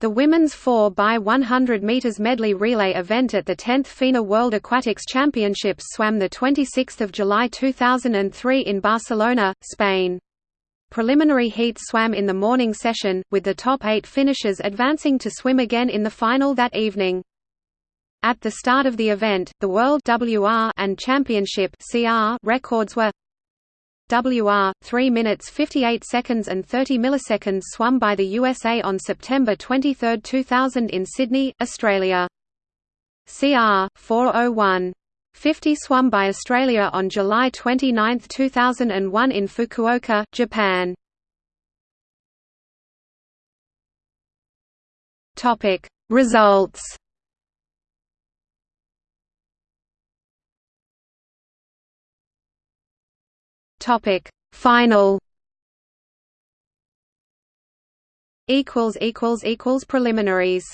The women's 4 by 100 meters medley relay event at the 10th FINA World Aquatics Championships swam the 26th of July 2003 in Barcelona, Spain. Preliminary heats swam in the morning session, with the top eight finishers advancing to swim again in the final that evening. At the start of the event, the World WR and Championship CR records were WR 3 minutes 58 seconds and 30 milliseconds swum by the USA on September 23, 2000 in Sydney, Australia. CR 401 50 swum by Australia on July 29, 2001 in Fukuoka, Japan. Results Topic Final. Equals equals equals preliminaries